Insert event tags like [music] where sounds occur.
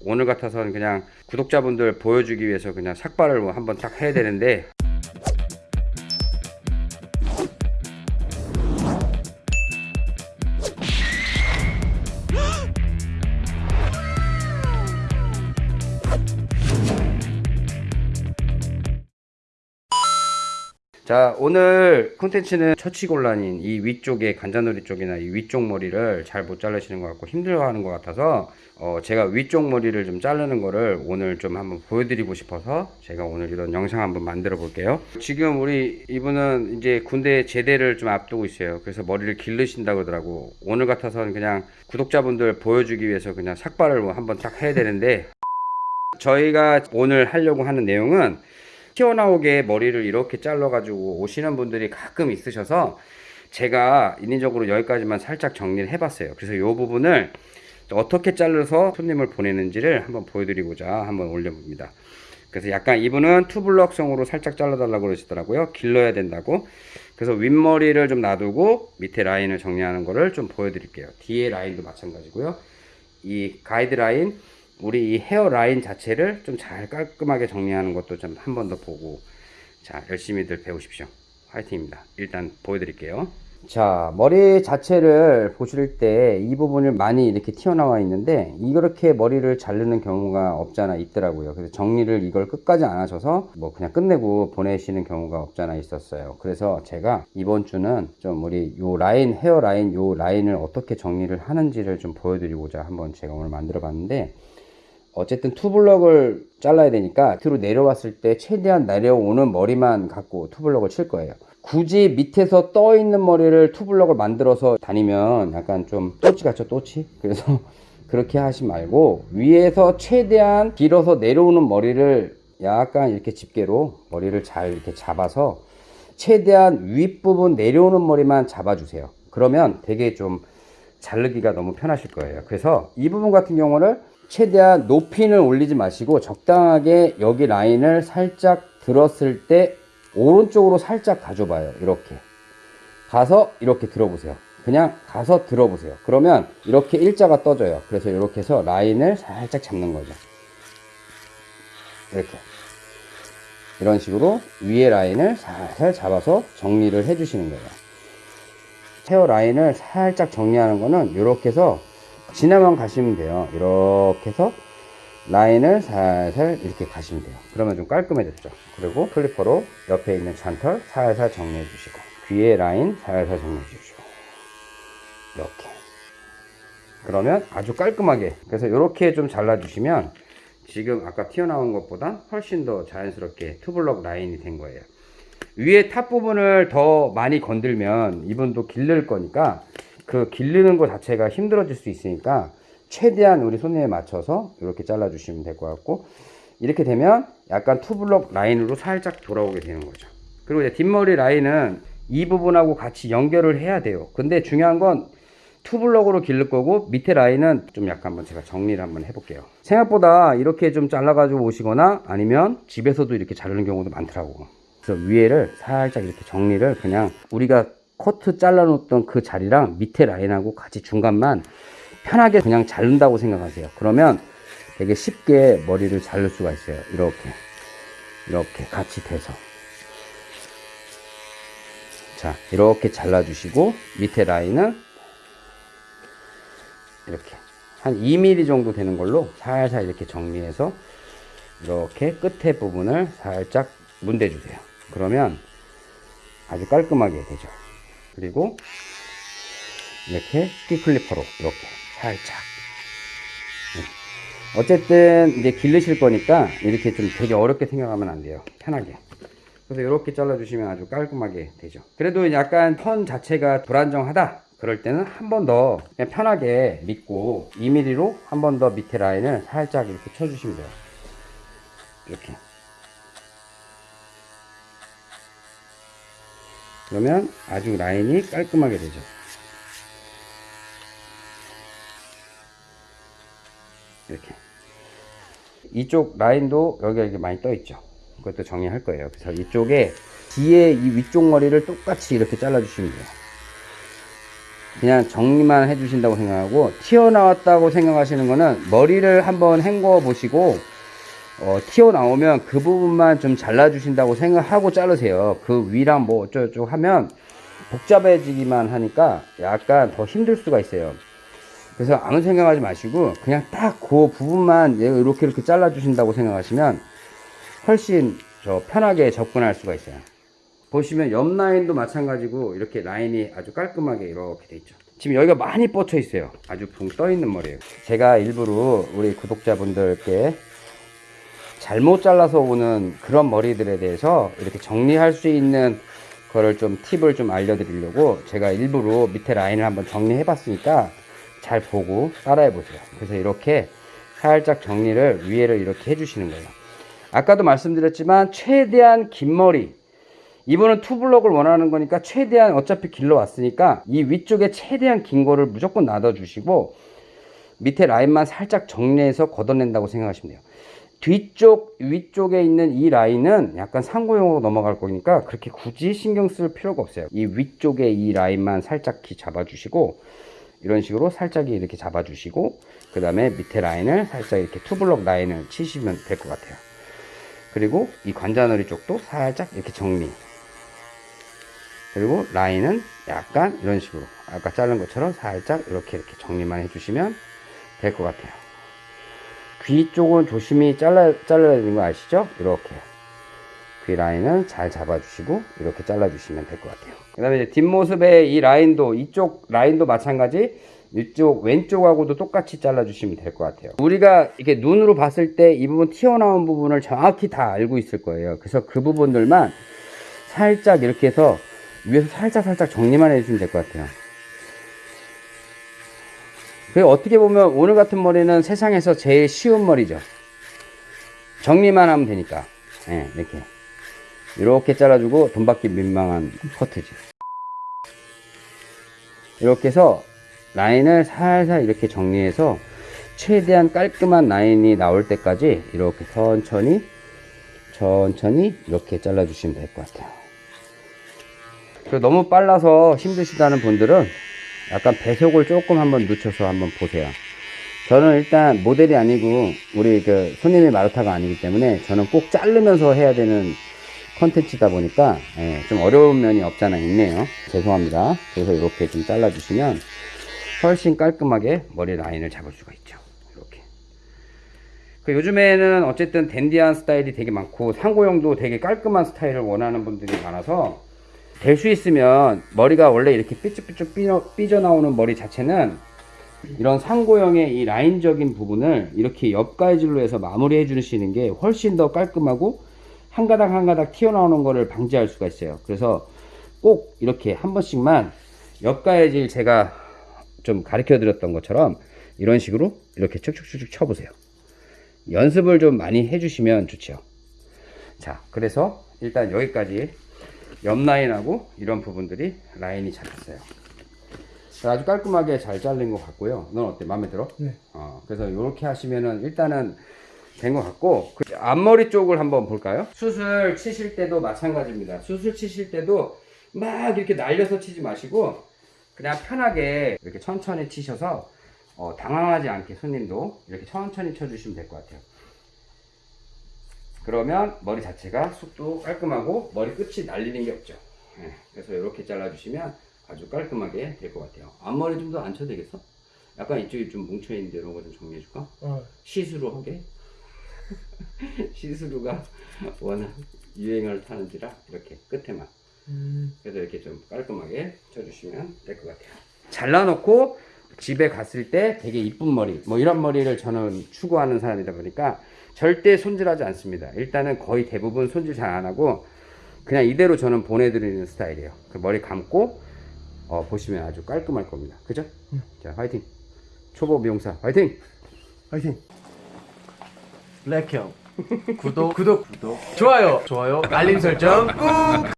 오늘 같아서는 그냥 구독자분들 보여주기 위해서 그냥 삭발을 뭐 한번 딱 해야 되는데 자 오늘 콘텐츠는 처치곤란인 이 위쪽에 관자놀이 쪽이나 이 위쪽 머리를 잘 못 자르시는 것 같고 힘들어하는 것 같아서 어 제가 위쪽 머리를 좀 자르는 거를 오늘 좀 한번 보여드리고 싶어서 제가 오늘 이런 영상 한번 만들어 볼게요. 지금 우리 이분은 이제 군대 제대를 좀 앞두고 있어요. 그래서 머리를 기르신다 그러더라고. 오늘 같아서는 그냥 구독자분들 보여주기 위해서 그냥 삭발을 뭐 한번 딱 해야 되는데 저희가 오늘 하려고 하는 내용은 튀어나오게 머리를 이렇게 잘라 가지고 오시는 분들이 가끔 있으셔서 제가 인위적으로 여기까지만 살짝 정리를 해 봤어요. 그래서 이 부분을 어떻게 잘라서 손님을 보내는지를 한번 보여드리고자 한번 올려봅니다. 그래서 약간 이분은 투블럭성으로 살짝 잘라 달라고 그러시더라고요. 길러야 된다고. 그래서 윗머리를 좀 놔두고 밑에 라인을 정리하는 거를 좀 보여드릴게요. 뒤에 라인도 마찬가지고요. 이 가이드라인 우리 이 헤어 라인 자체를 좀 잘 깔끔하게 정리하는 것도 좀 한 번 더 보고 자 열심히들 배우십시오. 화이팅입니다. 일단 보여드릴게요. 자 머리 자체를 보실 때 이 부분을 많이 이렇게 튀어나와 있는데 이렇게 머리를 자르는 경우가 없잖아 있더라고요. 그래서 정리를 이걸 끝까지 안 하셔서 뭐 그냥 끝내고 보내시는 경우가 없잖아 있었어요. 그래서 제가 이번 주는 좀 우리 요 라인 헤어 라인 요 라인을 어떻게 정리를 하는지를 좀 보여드리고자 한번 제가 오늘 만들어 봤는데 어쨌든 투블럭을 잘라야 되니까 밑으로 내려왔을 때 최대한 내려오는 머리만 갖고 투블럭을 칠 거예요. 굳이 밑에서 떠 있는 머리를 투블럭을 만들어서 다니면 약간 좀 또치 같죠 또치? 그래서 [laughs] 그렇게 하지 말고 위에서 최대한 길어서 내려오는 머리를 약간 이렇게 집게로 머리를 잘 이렇게 잡아서 최대한 윗부분 내려오는 머리만 잡아주세요. 그러면 되게 좀 자르기가 너무 편하실 거예요. 그래서 이 부분 같은 경우를 최대한 높이는 올리지 마시고 적당하게 여기 라인을 살짝 들었을 때 오른쪽으로 살짝 가져봐요. 이렇게. 가서 이렇게 들어보세요. 그냥 가서 들어보세요. 그러면 이렇게 일자가 떠져요. 그래서 이렇게 해서 라인을 살짝 잡는 거죠. 이렇게. 이런 식으로 위에 라인을 살살 잡아서 정리를 해 주시는 거예요. 헤어 라인을 살짝 정리하는 거는 이렇게 해서 지나만 가시면 돼요. 이렇게 해서 라인을 살살 이렇게 가시면 돼요. 그러면 좀 깔끔해졌죠? 그리고 클리퍼로 옆에 있는 잔털 살살 정리해 주시고 귀에 라인 살살 정리해 주시고 이렇게. 그러면 아주 깔끔하게. 그래서 이렇게 좀 잘라 주시면 지금 아까 튀어나온 것보다 훨씬 더 자연스럽게 투블럭 라인이 된 거예요. 위에 top 부분을 더 많이 건들면 이분도 기를 거니까 그 기르는 것 자체가 힘들어질 수 있으니까 최대한 우리 손님에 맞춰서 이렇게 잘라 주시면 될 것 같고 이렇게 되면 약간 투블럭 라인으로 살짝 돌아오게 되는 거죠. 그리고 이제 뒷머리 라인은 이 부분하고 같이 연결을 해야 돼요. 근데 중요한 건 투블럭으로 기를 거고 밑에 라인은 좀 약간 한번 제가 정리를 한번 해볼게요. 생각보다 이렇게 좀 잘라 가지고 오시거나 아니면 집에서도 이렇게 자르는 경우도 많더라고. 그래서 위에를 살짝 이렇게 정리를 그냥 우리가 커트 잘라 놓던 그 자리랑 밑에 라인하고 같이 중간만 편하게 그냥 자른다고 생각하세요. 그러면 되게 쉽게 머리를 자를 수가 있어요. 이렇게. 이렇게 같이 돼서. 자 이렇게 잘라 주시고 밑에 라인은 이렇게 한 2mm 정도 되는 걸로 살살 이렇게 정리해서 이렇게 끝에 부분을 살짝 문대 주세요. 그러면 아주 깔끔하게 되죠 그리고 이렇게 티 클리퍼로 이렇게 살짝. 네. 어쨌든 이제 기르실 거니까 이렇게 좀 되게 어렵게 생각하면 안 돼요. 편하게. 그래서 이렇게 잘라 주시면 아주 깔끔하게 되죠. 그래도 약간 턴 자체가 불안정하다 그럴 때는 한 번 더 그냥 편하게 믿고 2mm로 한 번 더 밑에 라인을 살짝 이렇게 쳐 주시면 돼요. 이렇게 그러면 아주 라인이 깔끔하게 되죠. 이렇게. 이쪽 라인도 여기가 이렇게 많이 떠 있죠. 그것도 정리할 거예요. 그래서 이쪽에 뒤에 이 위쪽 머리를 똑같이 이렇게 잘라 주시면 돼요. 그냥 정리만 해 주신다고 생각하고 튀어나왔다고 생각하시는 거는 머리를 한번 헹궈 보시고 어, 튀어나오면 그 부분만 좀 잘라주신다고 생각하고 자르세요. 그 위랑 뭐 어쩌고저쩌고 하면 복잡해지기만 하니까 약간 더 힘들 수가 있어요. 그래서 아무 생각하지 마시고 그냥 딱 그 부분만 이렇게 이렇게 잘라주신다고 생각하시면 훨씬 저 편하게 접근할 수가 있어요. 보시면 옆 라인도 마찬가지고 이렇게 라인이 아주 깔끔하게 이렇게 돼 있죠. 지금 여기가 많이 뻗쳐 있어요. 아주 붕 떠 있는 머리예요. 제가 일부러 우리 구독자분들께 잘못 잘라서 오는 그런 머리들에 대해서 이렇게 정리할 수 있는 거를 좀 팁을 좀 알려드리려고 제가 일부러 밑에 라인을 한번 정리해 봤으니까 잘 보고 따라해 보세요. 그래서 이렇게 살짝 정리를 위에를 이렇게 해주시는 거예요. 아까도 말씀드렸지만 최대한 긴 머리 이분은 투블럭을 원하는 거니까 최대한 어차피 길러 왔으니까 이 위쪽에 최대한 긴 거를 무조건 놔둬 주시고 밑에 라인만 살짝 정리해서 걷어낸다고 생각하시면 돼요. 뒤쪽 위쪽에 있는 이 라인은 약간 상고용으로 넘어갈 거니까 그렇게 굳이 신경 쓸 필요가 없어요. 이 위쪽에 이 라인만 살짝 기 잡아주시고 이런 식으로 살짝 이렇게 잡아주시고 그 다음에 밑에 라인을 살짝 이렇게 투블럭 라인을 치시면 될 것 같아요. 그리고 이 관자놀이 쪽도 살짝 이렇게 정리. 그리고 라인은 약간 이런 식으로 아까 자른 것처럼 살짝 이렇게 이렇게 정리만 해주시면 될 것 같아요. 귀 쪽은 조심히 잘라, 잘라야 되는 거 아시죠? 이렇게. 귀 라인은 잘 잡아주시고, 이렇게 잘라주시면 될 것 같아요. 그 다음에 이제 뒷모습의 이 라인도, 이쪽 라인도 마찬가지, 이쪽 왼쪽하고도 똑같이 잘라주시면 될 것 같아요. 우리가 이렇게 눈으로 봤을 때 이 부분 튀어나온 부분을 정확히 다 알고 있을 거예요. 그래서 그 부분들만 살짝 이렇게 해서 위에서 살짝 살짝 정리만 해주시면 될 것 같아요. 그리고 어떻게 보면 오늘 같은 머리는 세상에서 제일 쉬운 머리죠. 정리만 하면 되니까. 예, 이렇게. 이렇게 잘라주고 돈 받기 민망한 커트지. 이렇게 해서 라인을 살살 이렇게 정리해서 최대한 깔끔한 라인이 나올 때까지 이렇게 천천히 천천히 이렇게 잘라 주시면 될 것 같아요. 너무 빨라서 힘드시다는 분들은 약간 배속을 조금 한번 늦춰서 한번 보세요. 저는 일단 모델이 아니고 우리 그 손님의 마루타가 아니기 때문에 저는 꼭 자르면서 해야 되는 컨텐츠다 보니까 예, 좀 어려운 면이 없잖아 있네요. 죄송합니다. 그래서 이렇게 좀 잘라 주시면 훨씬 깔끔하게 머리 라인을 잡을 수가 있죠. 이렇게. 그 요즘에는 어쨌든 댄디한 스타일이 되게 많고 상고형도 되게 깔끔한 스타일을 원하는 분들이 많아서 될 수 있으면 머리가 원래 이렇게 삐쭉삐쭉 삐져, 삐져 나오는 머리 자체는 이런 상고형의 이 라인적인 부분을 이렇게 옆가위질로 해서 마무리해 주시는 게 훨씬 더 깔끔하고 한 가닥 한 가닥 튀어나오는 거를 방지할 수가 있어요. 그래서 꼭 이렇게 한 번씩만 옆가위질 제가 좀 가르쳐 드렸던 것처럼 이런 식으로 이렇게 쭉쭉쭉쭉 쳐보세요. 연습을 좀 많이 해주시면 좋죠. 자 그래서 일단 여기까지 옆 라인하고 이런 부분들이 라인이 잡혔어요. 자, 아주 깔끔하게 잘 잘린 것 같고요. 넌 어때? 마음에 들어? 네. 어, 그래서 이렇게 하시면은 일단은 된 것 같고 그 앞머리 쪽을 한번 볼까요? 수술 치실 때도 마찬가지입니다. 수술 치실 때도 막 이렇게 날려서 치지 마시고 그냥 편하게 이렇게 천천히 치셔서 어, 당황하지 않게 손님도 이렇게 천천히 쳐주시면 될 것 같아요. 그러면 머리 자체가 숱도 깔끔하고 머리 끝이 날리는 게 없죠. 예, 그래서 이렇게 잘라주시면 아주 깔끔하게 될 것 같아요. 앞머리 좀 더 안 쳐도 되겠어? 약간 이쪽이 좀 뭉쳐있는데 이런 거 좀 정리해줄까? 어, 시스루 하게? [laughs] 시스루가 워낙 유행을 타는지라 이렇게 끝에만 음, 그래서 이렇게 좀 깔끔하게 쳐주시면 될 것 같아요. 잘라놓고 집에 갔을 때 되게 이쁜 머리, 뭐 이런 머리를 저는 추구하는 사람이다 보니까 절대 손질하지 않습니다. 일단은 거의 대부분 손질 잘 안 하고 그냥 이대로 저는 보내드리는 스타일이에요. 그 머리 감고 어, 보시면 아주 깔끔할 겁니다. 그죠? 자, 화이팅! 초보 미용사 화이팅! 화이팅. 블랙형 구독 [laughs] 구독 구독 좋아요 좋아요 알림 설정 꾹